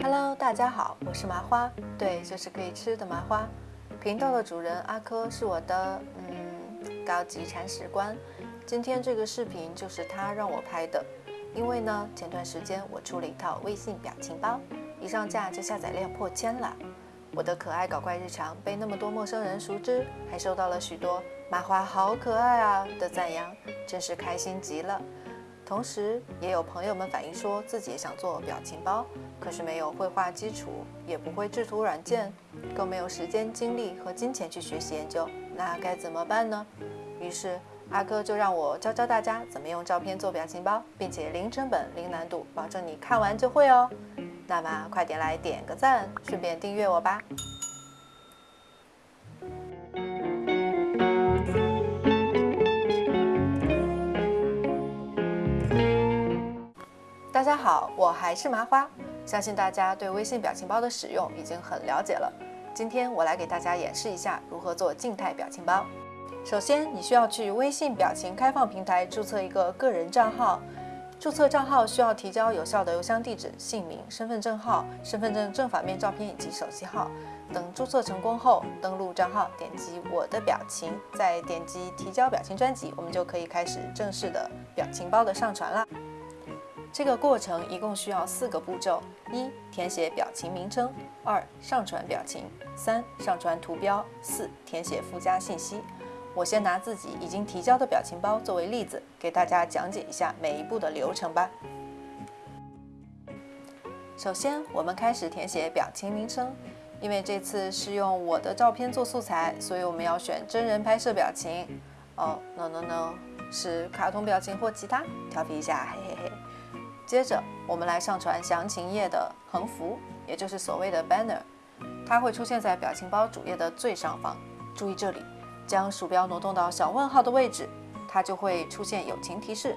Hello，大家好，我是麻花，对，就是可以吃的麻花。频道的主人阿珂是我的嗯高级铲屎官，今天这个视频就是他让我拍的，因为呢前段时间我出了一套微信表情包，一上架就下载量破千了。我的可爱搞怪日常被那么多陌生人熟知，还收到了许多“麻花好可爱啊”的赞扬，真是开心极了。同时，也有朋友们反映说自己也想做表情包，可是没有绘画基础，也不会制图软件，更没有时间、精力和金钱去学习研究，那该怎么办呢？于是阿哥就让我教教大家怎么用照片做表情包，并且零成本、零难度，保证你看完就会哦。那么快点来点个赞，顺便订阅我吧。大家好，我还是麻花，相信大家对微信表情包的使用已经很了解了。今天我来给大家演示一下如何做静态表情包。首先，你需要去微信表情开放平台注册一个个人账号。注册账号需要提交有效的邮箱地址、姓名、身份证号、身份证正反面照片以及手机号。等注册成功后，登录账号，点击我的表情，再点击提交表情专辑，我们就可以开始正式的表情包的上传了。这个过程一共需要四个步骤：一、填写表情名称；二、上传表情；三、上传图标；四、填写附加信息。我先拿自己已经提交的表情包作为例子，给大家讲解一下每一步的流程吧。首先，我们开始填写表情名称。因为这次是用我的照片做素材，所以我们要选真人拍摄表情。哦，no no no，是卡通表情或其他，调皮一下，嘿嘿嘿。接着，我们来上传详情页的横幅，也就是所谓的 banner，它会出现在表情包主页的最上方。注意这里。将鼠标挪动到小问号的位置，它就会出现友情提示，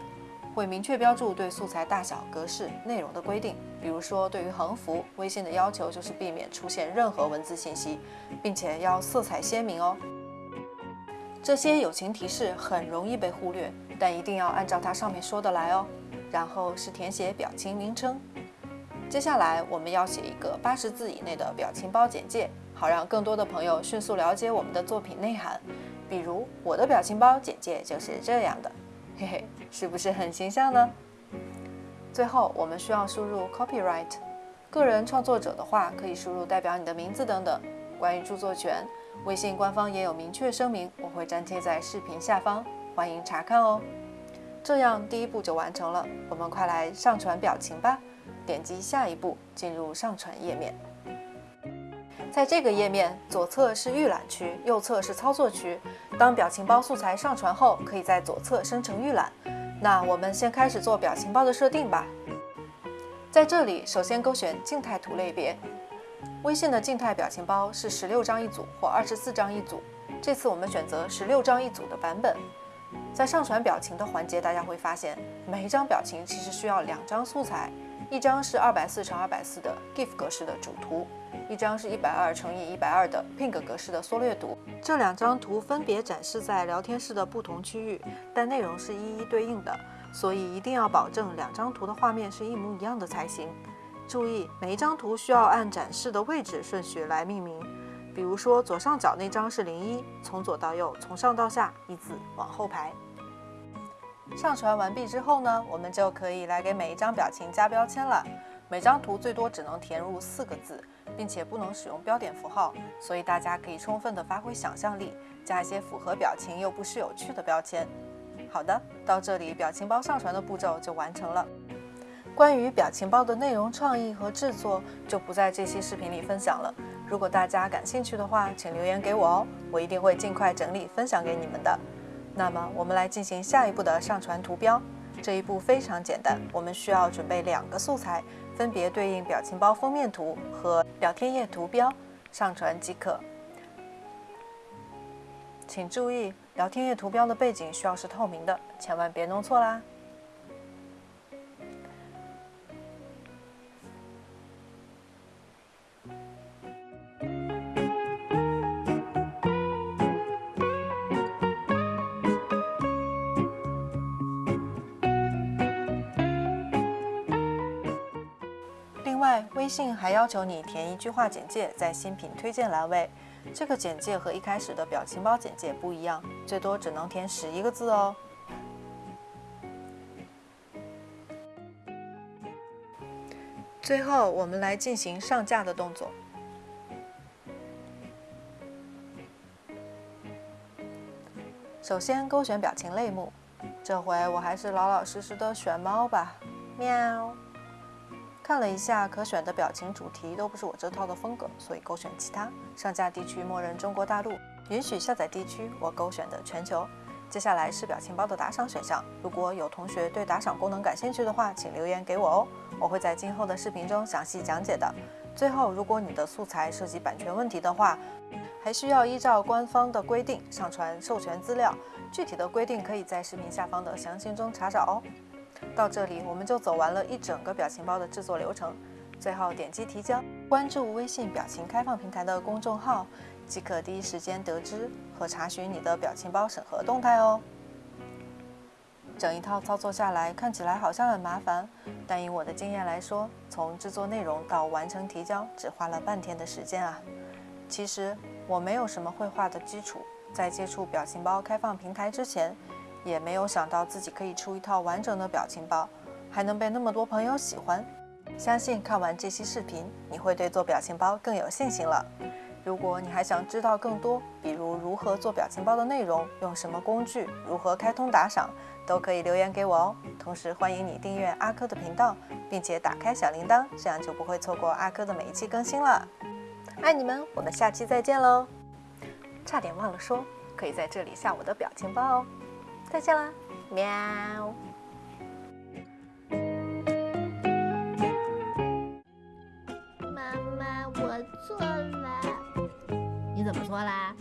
会明确标注对素材大小、格式、内容的规定。比如说，对于横幅，微信的要求就是避免出现任何文字信息，并且要色彩鲜明哦。这些友情提示很容易被忽略，但一定要按照它上面说的来哦。然后是填写表情名称，接下来我们要写一个八十字以内的表情包简介。好让更多的朋友迅速了解我们的作品内涵，比如我的表情包简介就是这样的，嘿嘿，是不是很形象呢？最后我们需要输入 copyright，个人创作者的话可以输入代表你的名字等等。关于著作权，微信官方也有明确声明，我会粘贴在视频下方，欢迎查看哦。这样第一步就完成了，我们快来上传表情吧。点击下一步，进入上传页面。在这个页面，左侧是预览区，右侧是操作区。当表情包素材上传后，可以在左侧生成预览。那我们先开始做表情包的设定吧。在这里，首先勾选静态图类别。微信的静态表情包是十六张一组或二十四张一组。这次我们选择十六张一组的版本。在上传表情的环节，大家会发现，每一张表情其实需要两张素材，一张是二百四乘二百四的 GIF 格式的主图。一张是一百二乘以一百二的 PNG 格式的缩略图，这两张图分别展示在聊天室的不同区域，但内容是一一对应的，所以一定要保证两张图的画面是一模一样的才行。注意，每一张图需要按展示的位置顺序来命名，比如说左上角那张是零一，从左到右，从上到下，依次往后排。上传完毕之后呢，我们就可以来给每一张表情加标签了。每张图最多只能填入四个字。并且不能使用标点符号，所以大家可以充分的发挥想象力，加一些符合表情又不失有趣的标签。好的，到这里表情包上传的步骤就完成了。关于表情包的内容创意和制作，就不在这期视频里分享了。如果大家感兴趣的话，请留言给我哦，我一定会尽快整理分享给你们的。那么我们来进行下一步的上传图标。这一步非常简单，我们需要准备两个素材。分别对应表情包封面图和聊天页图标，上传即可。请注意，聊天页图标的背景需要是透明的，千万别弄错啦。外，微信还要求你填一句话简介在新品推荐栏位。这个简介和一开始的表情包简介不一样，最多只能填十一个字哦。最后，我们来进行上架的动作。首先勾选表情类目，这回我还是老老实实的选猫吧，喵。看了一下可选的表情主题都不是我这套的风格，所以勾选其他。上架地区默认中国大陆，允许下载地区我勾选的全球。接下来是表情包的打赏选项，如果有同学对打赏功能感兴趣的话，请留言给我哦，我会在今后的视频中详细讲解的。最后，如果你的素材涉及版权问题的话，还需要依照官方的规定上传授权资料，具体的规定可以在视频下方的详情中查找哦。到这里，我们就走完了一整个表情包的制作流程。最后点击提交，关注微信表情开放平台的公众号，即可第一时间得知和查询你的表情包审核动态哦。整一套操作下来，看起来好像很麻烦，但以我的经验来说，从制作内容到完成提交，只花了半天的时间啊。其实。我没有什么绘画的基础，在接触表情包开放平台之前，也没有想到自己可以出一套完整的表情包，还能被那么多朋友喜欢。相信看完这期视频，你会对做表情包更有信心了。如果你还想知道更多，比如如何做表情包的内容、用什么工具、如何开通打赏，都可以留言给我哦。同时欢迎你订阅阿珂的频道，并且打开小铃铛，这样就不会错过阿珂的每一期更新了。爱你们，我们下期再见喽！差点忘了说，可以在这里下我的表情包哦。再见啦，喵！妈妈，我错了。你怎么错啦？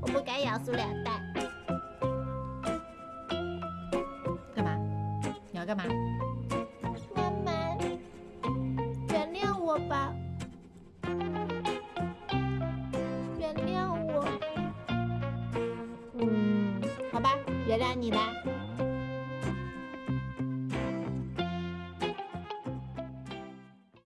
我不该咬塑料袋。干嘛？你要干嘛？妈妈，原谅我。吧，